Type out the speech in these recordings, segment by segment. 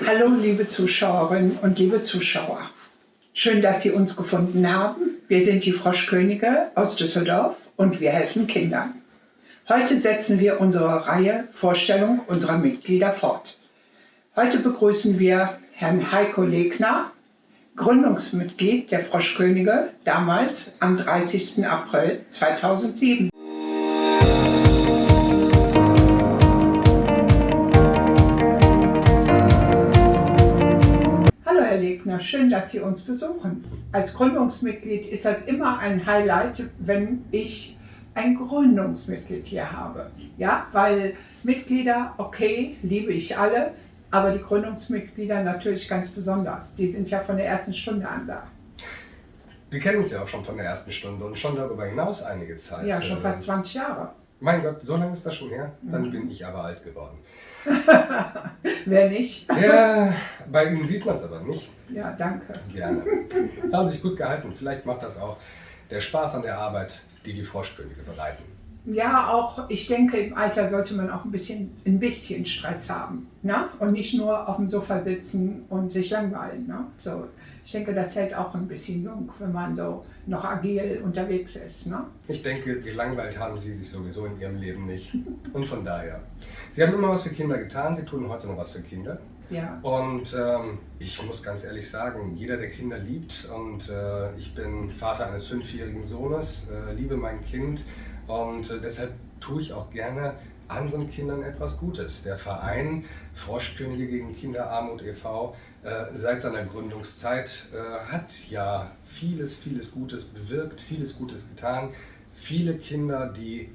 Hallo liebe Zuschauerinnen und liebe Zuschauer. Schön, dass Sie uns gefunden haben. Wir sind die Froschkönige aus Düsseldorf und wir helfen Kindern. Heute setzen wir unsere Reihe Vorstellung unserer Mitglieder fort. Heute begrüßen wir Herrn Heiko Legner, Gründungsmitglied der Froschkönige, damals am 30. April 2007. Legner, schön, dass Sie uns besuchen. Als Gründungsmitglied ist das immer ein Highlight, wenn ich ein Gründungsmitglied hier habe. Ja, weil Mitglieder, okay, liebe ich alle, aber die Gründungsmitglieder natürlich ganz besonders. Die sind ja von der ersten Stunde an da. Wir kennen uns ja auch schon von der ersten Stunde und schon darüber hinaus einige Zeit. Ja, schon fast 20 Jahre. Mein Gott, so lange ist das schon her? Dann mhm. bin ich aber alt geworden. Wer nicht? Ja, bei Ihnen sieht man es aber nicht. Ja, danke. Gerne. Haben sich gut gehalten. Vielleicht macht das auch der Spaß an der Arbeit, die die Froschkönige bereiten. Ja, auch ich denke, im Alter sollte man auch ein bisschen, ein bisschen Stress haben. Ne? Und nicht nur auf dem Sofa sitzen und sich langweilen. Ne? So, ich denke, das hält auch ein bisschen jung, wenn man so noch agil unterwegs ist. Ne? Ich denke, gelangweilt haben Sie sich sowieso in Ihrem Leben nicht. Und von daher. Sie haben immer was für Kinder getan, Sie tun heute noch was für Kinder. Ja. Und ähm, ich muss ganz ehrlich sagen, jeder, der Kinder liebt, und äh, ich bin Vater eines fünfjährigen Sohnes, äh, liebe mein Kind und äh, deshalb tue ich auch gerne anderen Kindern etwas Gutes. Der Verein Froschkönige gegen Kinderarmut e.V. Äh, seit seiner Gründungszeit äh, hat ja vieles, vieles Gutes bewirkt, vieles Gutes getan. Viele Kinder, die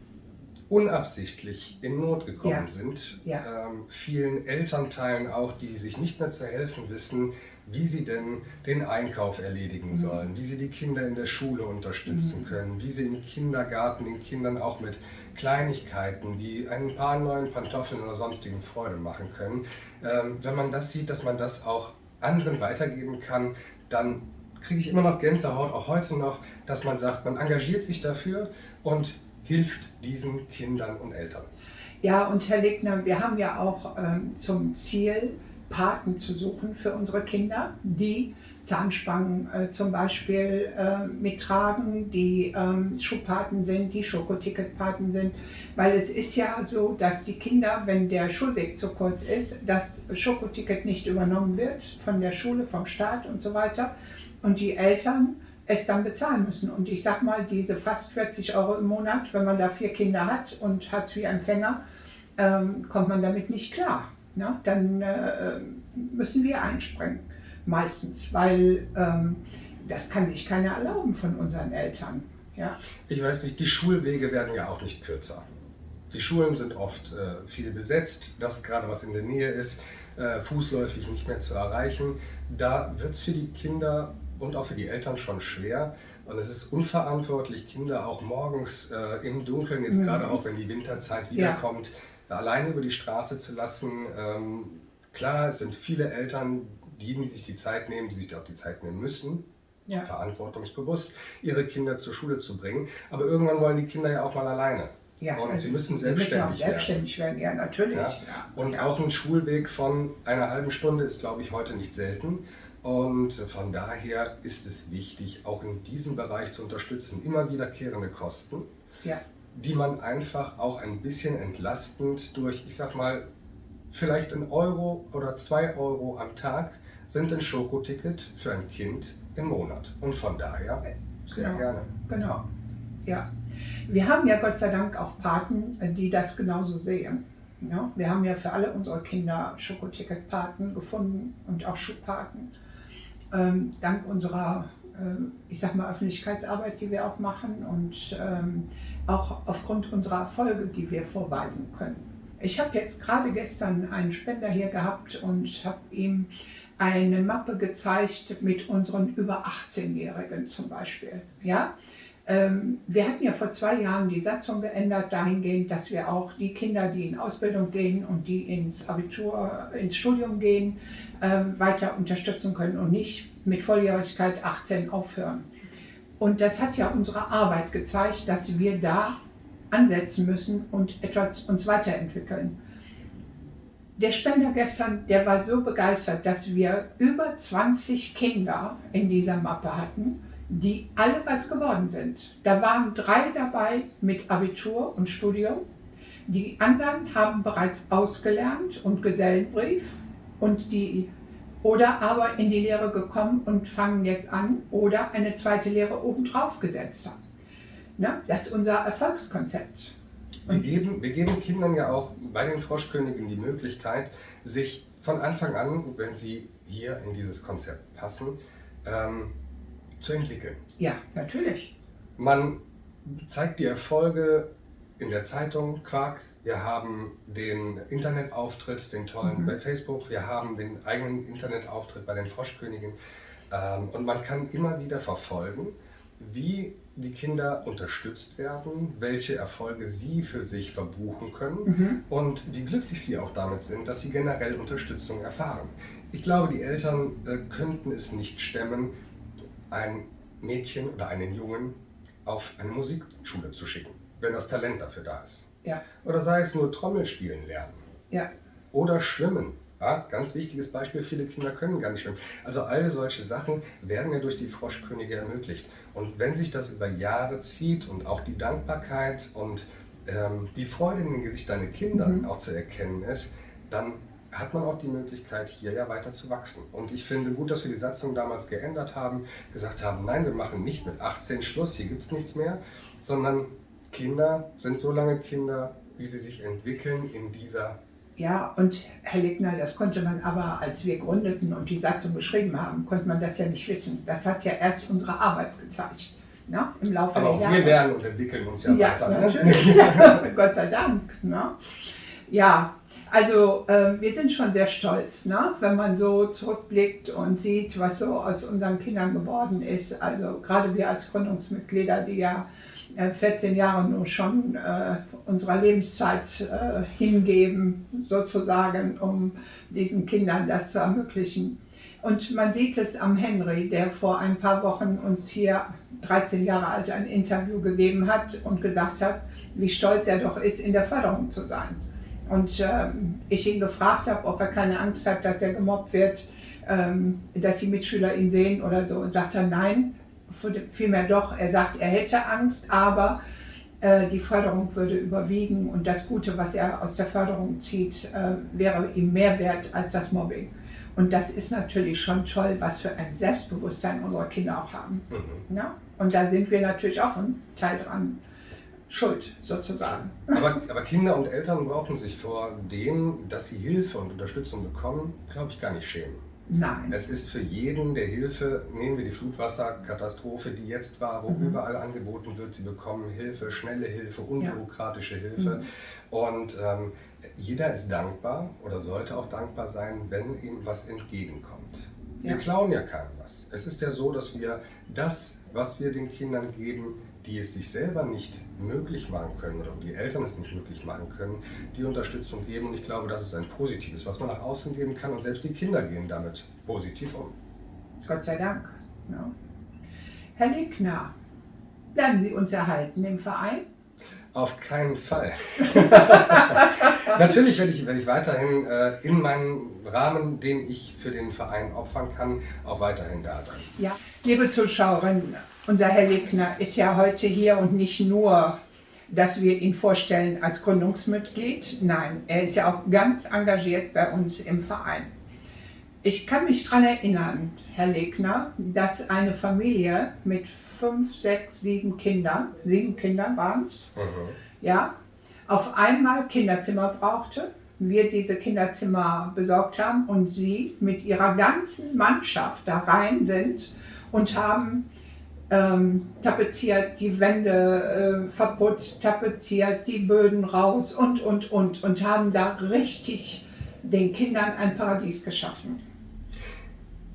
unabsichtlich in Not gekommen ja. sind, ja. Ähm, vielen Elternteilen auch, die sich nicht mehr zu helfen wissen, wie sie denn den Einkauf erledigen mhm. sollen, wie sie die Kinder in der Schule unterstützen mhm. können, wie sie im Kindergarten den Kindern auch mit Kleinigkeiten wie ein paar neuen Pantoffeln oder sonstigen Freude machen können. Ähm, wenn man das sieht, dass man das auch anderen weitergeben kann, dann kriege ich immer noch Gänsehaut, auch heute noch, dass man sagt, man engagiert sich dafür und hilft diesen Kindern und Eltern. Ja, und Herr Legner, wir haben ja auch ähm, zum Ziel, Paten zu suchen für unsere Kinder, die Zahnspangen äh, zum Beispiel äh, mittragen, die ähm, Schuhpaten sind, die Schokoticketpaten sind. Weil es ist ja so, dass die Kinder, wenn der Schulweg zu kurz ist, das Schokoticket nicht übernommen wird von der Schule, vom Staat und so weiter. Und die Eltern es dann bezahlen müssen. Und ich sag mal, diese fast 40 Euro im Monat, wenn man da vier Kinder hat und Hartz-IV-Empfänger, ähm, kommt man damit nicht klar. Ne? Dann äh, müssen wir einspringen, meistens, weil ähm, das kann sich keiner erlauben von unseren Eltern. Ja? Ich weiß nicht, die Schulwege werden ja auch nicht kürzer. Die Schulen sind oft äh, viel besetzt, das gerade was in der Nähe ist, äh, fußläufig nicht mehr zu erreichen. Da wird es für die Kinder und auch für die Eltern schon schwer. Und es ist unverantwortlich, Kinder auch morgens äh, im Dunkeln, jetzt mhm. gerade auch wenn die Winterzeit wiederkommt, ja. Alleine über die Straße zu lassen. Ähm, klar, es sind viele Eltern, die, die sich die Zeit nehmen, die sich auch die Zeit nehmen müssen, ja. verantwortungsbewusst, ihre Kinder zur Schule zu bringen. Aber irgendwann wollen die Kinder ja auch mal alleine. Ja, und also sie müssen selbstständig, sie müssen auch selbstständig werden. werden. Ja, natürlich. Ja. Und auch ein Schulweg von einer halben Stunde ist, glaube ich, heute nicht selten. Und von daher ist es wichtig, auch in diesem Bereich zu unterstützen, immer wiederkehrende Kosten, ja. Die man einfach auch ein bisschen entlastend durch, ich sag mal, vielleicht ein Euro oder zwei Euro am Tag sind ein Schokoticket für ein Kind im Monat. Und von daher sehr genau. gerne. Genau, ja. Wir haben ja Gott sei Dank auch Paten, die das genauso sehen. Ja, wir haben ja für alle unsere Kinder Schokoticket-Paten gefunden und auch Schuhpaten ähm, dank unserer, ich sag mal, Öffentlichkeitsarbeit, die wir auch machen und ähm, auch aufgrund unserer Erfolge, die wir vorweisen können. Ich habe jetzt gerade gestern einen Spender hier gehabt und habe ihm eine Mappe gezeigt mit unseren über 18-Jährigen zum Beispiel. Ja? Ähm, wir hatten ja vor zwei Jahren die Satzung geändert, dahingehend, dass wir auch die Kinder, die in Ausbildung gehen und die ins Abitur, ins Studium gehen, ähm, weiter unterstützen können und nicht mit Volljährigkeit 18 aufhören. Und das hat ja unsere Arbeit gezeigt, dass wir da ansetzen müssen und etwas uns weiterentwickeln. der Spender gestern, der war so begeistert, dass wir über 20 Kinder in dieser Mappe hatten, die alle was geworden sind. Da waren drei dabei mit Abitur und Studium. Die anderen haben bereits ausgelernt und Gesellenbrief und die oder aber in die Lehre gekommen und fangen jetzt an oder eine zweite Lehre obendrauf gesetzt haben. Na, das ist unser Erfolgskonzept. Wir geben, wir geben Kindern ja auch bei den Froschkönigen die Möglichkeit, sich von Anfang an, wenn sie hier in dieses Konzept passen, ähm, zu entwickeln. Ja, natürlich. Man zeigt die Erfolge in der Zeitung Quark. Wir haben den Internetauftritt, den tollen mhm. bei Facebook. Wir haben den eigenen Internetauftritt bei den Froschkönigen. Ähm, und man kann immer wieder verfolgen, wie die Kinder unterstützt werden, welche Erfolge sie für sich verbuchen können mhm. und wie glücklich sie auch damit sind, dass sie generell Unterstützung erfahren. Ich glaube, die Eltern äh, könnten es nicht stemmen, ein Mädchen oder einen Jungen auf eine Musikschule zu schicken, wenn das Talent dafür da ist. Ja. Oder sei es nur Trommelspielen lernen. Ja. Oder schwimmen ja, ganz wichtiges Beispiel, viele Kinder können gar nicht schwimmen. Also all solche Sachen werden ja durch die Froschkönige ermöglicht. Und wenn sich das über Jahre zieht und auch die Dankbarkeit und ähm, die Freude in den Gesichtern deiner Kinder mhm. auch zu erkennen ist, dann hat man auch die Möglichkeit, hier ja weiter zu wachsen. Und ich finde gut, dass wir die Satzung damals geändert haben, gesagt haben, nein, wir machen nicht mit 18 Schluss, hier gibt es nichts mehr, sondern Kinder sind so lange Kinder, wie sie sich entwickeln in dieser ja, und Herr Legner, das konnte man aber, als wir gründeten und die Satzung geschrieben haben, konnte man das ja nicht wissen. Das hat ja erst unsere Arbeit gezeigt, ne? im Laufe aber der Jahre. wir lernen und entwickeln uns ja, ja weiter. Ne? Natürlich, ne? Gott sei Dank. Ne? Ja, also äh, wir sind schon sehr stolz, ne? wenn man so zurückblickt und sieht, was so aus unseren Kindern geworden ist. Also gerade wir als Gründungsmitglieder, die ja 14 Jahre nur schon äh, unserer Lebenszeit äh, hingeben, sozusagen, um diesen Kindern das zu ermöglichen. Und man sieht es am Henry, der vor ein paar Wochen uns hier 13 Jahre alt ein Interview gegeben hat und gesagt hat, wie stolz er doch ist, in der Förderung zu sein. Und äh, ich ihn gefragt habe, ob er keine Angst hat, dass er gemobbt wird, ähm, dass die Mitschüler ihn sehen oder so. Und sagt er, nein, vielmehr doch, er sagt, er hätte Angst, aber äh, die Förderung würde überwiegen und das Gute, was er aus der Förderung zieht, äh, wäre ihm mehr wert als das Mobbing. Und das ist natürlich schon toll, was für ein Selbstbewusstsein unsere Kinder auch haben. Mhm. Ja? Und da sind wir natürlich auch ein Teil dran schuld, sozusagen. Aber, aber, Kinder und Eltern brauchen sich vor dem, dass sie Hilfe und Unterstützung bekommen, glaube ich, gar nicht schämen. Nein. Es ist für jeden, der Hilfe, nehmen wir die Flutwasserkatastrophe, die jetzt war, wo mhm. überall angeboten wird, sie bekommen Hilfe, schnelle Hilfe, unbürokratische ja. Hilfe. Mhm. Und ähm, jeder ist dankbar oder sollte auch dankbar sein, wenn ihm was entgegenkommt. Wir ja. klauen ja keinem was. Es ist ja so, dass wir das, was wir den Kindern geben, die es sich selber nicht möglich machen können oder die Eltern es nicht möglich machen können, die Unterstützung geben. Und ich glaube, das ist ein positives, was man nach außen geben kann. Und selbst die Kinder gehen damit positiv um. Gott sei Dank. Ja. Herr Legner, bleiben Sie uns erhalten im Verein? Auf keinen Fall. Natürlich werde ich, werde ich weiterhin äh, in meinem Rahmen, den ich für den Verein opfern kann, auch weiterhin da sein. Ja, liebe Zuschauerinnen, unser Herr Legner ist ja heute hier und nicht nur, dass wir ihn vorstellen als Gründungsmitglied. Nein, er ist ja auch ganz engagiert bei uns im Verein. Ich kann mich daran erinnern, Herr Legner, dass eine Familie mit fünf, sechs, sieben Kindern, sieben Kinder waren es, mhm. ja, auf einmal Kinderzimmer brauchte, wir diese Kinderzimmer besorgt haben und sie mit ihrer ganzen Mannschaft da rein sind und haben ähm, tapeziert, die Wände äh, verputzt, tapeziert, die Böden raus und, und, und und haben da richtig den Kindern ein Paradies geschaffen.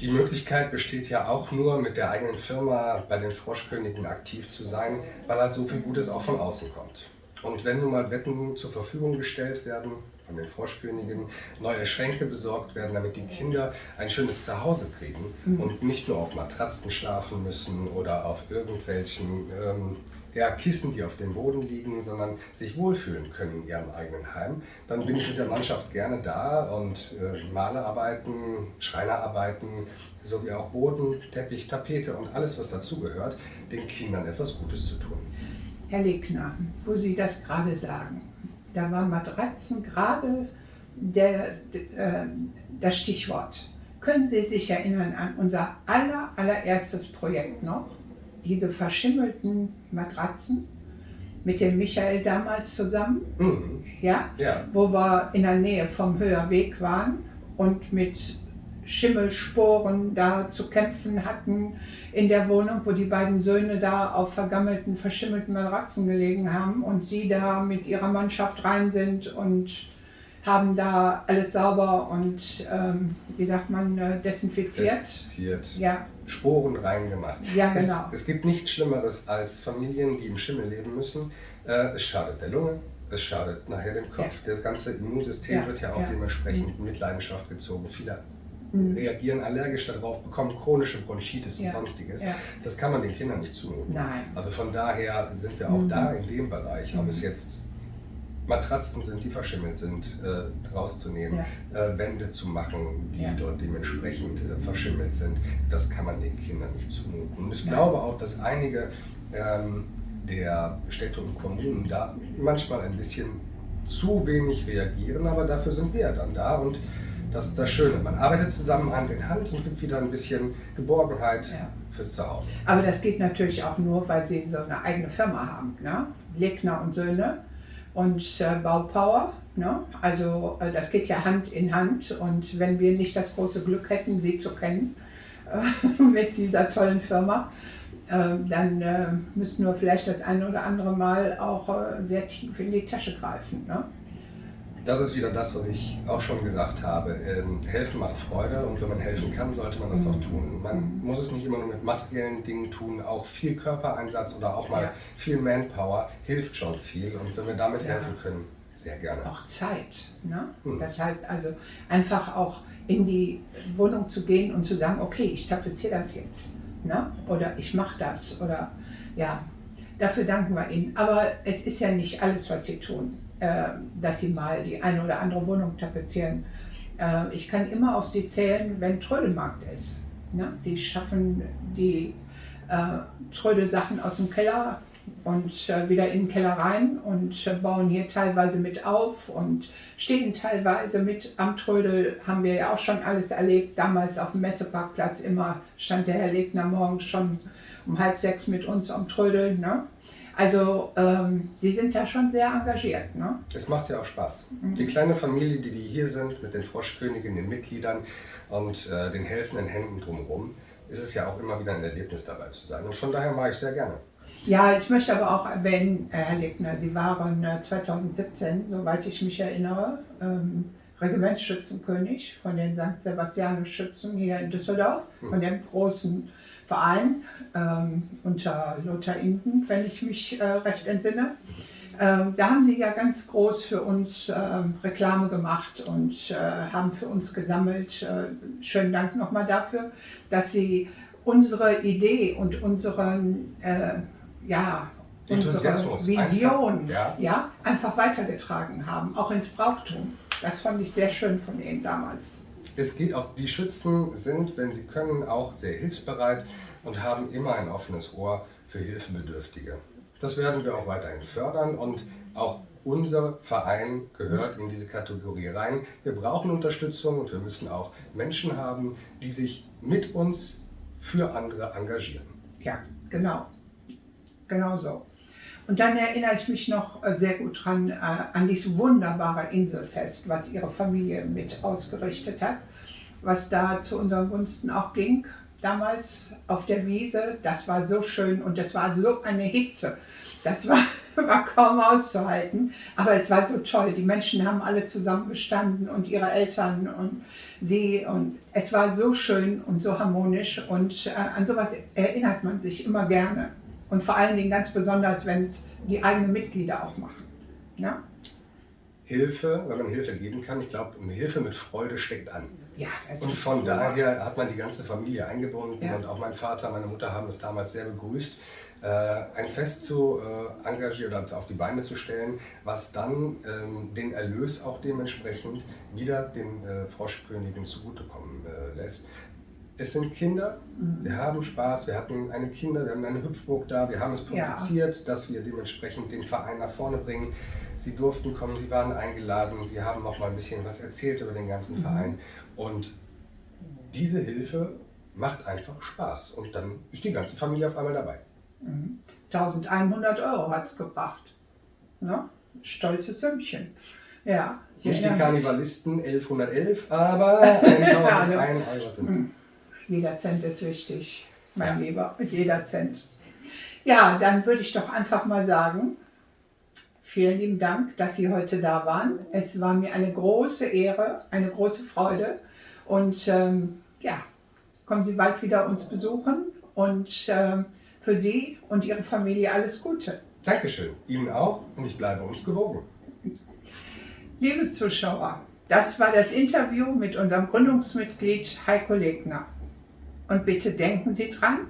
Die Möglichkeit besteht ja auch nur, mit der eigenen Firma bei den Froschkönigen aktiv zu sein, weil halt so viel Gutes auch von außen kommt. Und wenn nun mal Betten zur Verfügung gestellt werden, von den Froschkönigen, neue Schränke besorgt werden, damit die Kinder ein schönes Zuhause kriegen mhm. und nicht nur auf Matratzen schlafen müssen oder auf irgendwelchen ähm, ja, Kissen, die auf dem Boden liegen, sondern sich wohlfühlen können in ihrem eigenen Heim, dann bin ich mit der Mannschaft gerne da und äh, Malerarbeiten, Schreinerarbeiten, sowie auch Boden, Teppich, Tapete und alles, was dazugehört, den Kindern etwas Gutes zu tun. Herr Legner, wo Sie das gerade sagen, da war Matratzen gerade der, äh, das Stichwort. Können Sie sich erinnern an unser aller, allererstes Projekt noch? Diese verschimmelten Matratzen mit dem Michael damals zusammen, mhm. ja? ja, wo wir in der Nähe vom Höherweg waren und mit Schimmelsporen da zu kämpfen hatten in der Wohnung, wo die beiden Söhne da auf vergammelten, verschimmelten Matratzen gelegen haben und sie da mit ihrer Mannschaft rein sind und haben da alles sauber und, ähm, wie sagt man, äh, desinfiziert. Desinfiziert. Ja. Sporen reingemacht. Ja, genau. Es, es, gibt nichts Schlimmeres als Familien, die im Schimmel leben müssen. Äh, es schadet der Lunge, es schadet nachher dem Kopf. Ja. Das ganze Immunsystem ja. wird ja auch ja. dementsprechend in Mitleidenschaft gezogen. Viele mhm. reagieren allergisch darauf, bekommen chronische Bronchitis ja. und sonstiges. Ja. Das kann man den Kindern nicht zumuten. Nein. Also von daher sind wir auch mhm. da in dem Bereich, ob es mhm. jetzt Matratzen sind, die verschimmelt sind, äh, rauszunehmen, ja. äh, Wände zu machen, die ja. dort dementsprechend äh, verschimmelt sind. Das kann man den Kindern nicht zumuten. Und ich Nein. glaube auch, dass einige ähm, der Städte und Kommunen da manchmal ein bisschen zu wenig reagieren, aber dafür sind wir dann da und das ist das Schöne. Man arbeitet zusammen Hand in Hand und gibt wieder ein bisschen Geborgenheit ja. fürs Zuhause. Aber das geht natürlich auch nur, weil Sie so eine eigene Firma haben. Ne? Legner und Söhne und äh, Baupower. Ne? Also äh, das geht ja Hand in Hand. Und wenn wir nicht das große Glück hätten, Sie zu kennen äh, mit dieser tollen Firma, äh, dann äh, müssten wir vielleicht das eine oder andere Mal auch äh, sehr tief in die Tasche greifen. Ne? Das ist wieder das, was ich auch schon gesagt habe. Ähm, helfen macht Freude und wenn man helfen kann, sollte man das auch tun. Man muss es nicht immer nur mit materiellen Dingen tun, auch viel Körpereinsatz oder auch mal ja. viel Manpower hilft schon viel und wenn wir damit ja. helfen können, sehr gerne. Auch Zeit. Ne? Hm. Das heißt also einfach auch in die Wohnung zu gehen und zu sagen, okay, ich tapeziere das jetzt. Ne? Oder ich mache das. Oder ja, dafür danken wir Ihnen. Aber es ist ja nicht alles, was Sie tun. Äh, dass sie mal die eine oder andere Wohnung tapezieren. Äh, ich kann immer auf sie zählen, wenn Trödelmarkt ist. Ne? Sie schaffen die äh, Trödelsachen aus dem Keller und wieder in den Keller rein und bauen hier teilweise mit auf und stehen teilweise mit am Trödel, haben wir ja auch schon alles erlebt. Damals auf dem Messeparkplatz immer stand der Herr Legner morgens schon um halb sechs mit uns am Trödel. Ne? Also ähm, Sie sind ja schon sehr engagiert. Ne? Es macht ja auch Spaß. Mhm. Die kleine Familie, die, die hier sind, mit den Froschkönigen, den Mitgliedern und äh, den helfenden Händen drumherum, ist es ja auch immer wieder ein Erlebnis dabei zu sein. Und von daher mache ich sehr gerne. Ja, ich möchte aber auch erwähnen, äh, Herr Legner, Sie waren 2017, äh, soweit ich mich erinnere, ähm, Regimentsschützenkönig von den St. Sebastianus Schützen hier in Düsseldorf, hm. von dem großen Verein ähm, unter Lothar Inden, wenn ich mich äh, recht entsinne. Ähm, da haben sie ja ganz groß für uns äh, Reklame gemacht und äh, haben für uns gesammelt. Äh, schönen Dank nochmal dafür, dass sie unsere Idee und unseren, äh, ja, unsere Vision einfach, ja. ja. einfach weitergetragen haben, auch ins Brauchtum. Das fand ich sehr schön von Ihnen damals. Es geht auch, die Schützen sind, wenn sie können, auch sehr hilfsbereit und haben immer ein offenes Ohr für Hilfebedürftige. Das werden wir auch weiterhin fördern und auch unser Verein gehört in diese Kategorie rein. Wir brauchen Unterstützung und wir müssen auch Menschen haben, die sich mit uns für andere engagieren. Ja, genau. Genau so. Und dann erinnere ich mich noch äh, sehr gut dran äh, an dieses wunderbare Inselfest, was Ihre Familie mit ausgerichtet hat, was da zu unseren Gunsten auch ging, damals auf der Wiese. Das war so schön und es war so eine Hitze. Das war, war kaum auszuhalten, aber es war so toll. Die Menschen haben alle zusammengestanden und ihre Eltern und sie und es war so schön und so harmonisch und äh, an sowas erinnert man sich immer gerne. Und vor allen Dingen ganz besonders, wenn es die eigenen Mitglieder auch machen. Ne? Hilfe, wenn man Hilfe geben kann, ich glaube, Hilfe mit Freude steckt an. Ja, das Und von daher hat man die ganze Familie eingebunden Ja. und auch mein Vater, meine Mutter haben es damals sehr begrüßt, äh, ein Fest zu äh, engagieren oder auf die Beine zu stellen, was dann ähm, den Erlös auch dementsprechend wieder den äh, Froschkönigen zugutekommen äh, lässt. Es sind Kinder, Mhm. wir haben Spaß, wir hatten eine Kinder, wir haben eine Hüpfburg da, wir haben es Ja. publiziert, dass wir dementsprechend den Verein nach vorne bringen. Sie durften kommen, sie waren eingeladen, sie haben noch mal ein bisschen was erzählt über den ganzen Mhm. Verein und diese Hilfe macht einfach Spaß und dann ist die ganze Familie auf einmal dabei. Mhm. 1100 Euro hat es gebracht. Ne? Stolzes Sümmchen. Ja. ich Nicht die. Karnevalisten 1111, aber 1001 Euro sind. Jeder Cent ist wichtig, mein Ja. Lieber. Jeder Cent. Ja, dann würde ich doch einfach mal sagen, vielen lieben Dank, dass Sie heute da waren. Es war mir eine große Ehre, eine große Freude. Und ähm, ja, kommen Sie bald wieder uns besuchen. Und ähm, für Sie und Ihre Familie alles Gute. Dankeschön, Ihnen auch und ich bleibe uns gewogen. Liebe Zuschauer, das war das Interview mit unserem Gründungsmitglied Heiko Legner. Und bitte denken Sie dran,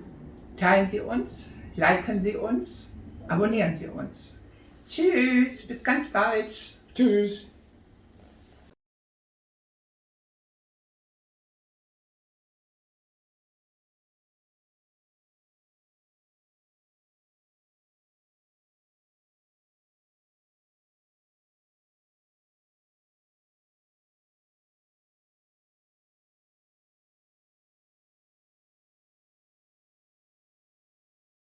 teilen Sie uns, liken Sie uns, abonnieren Sie uns. Tschüss, bis ganz bald. Tschüss!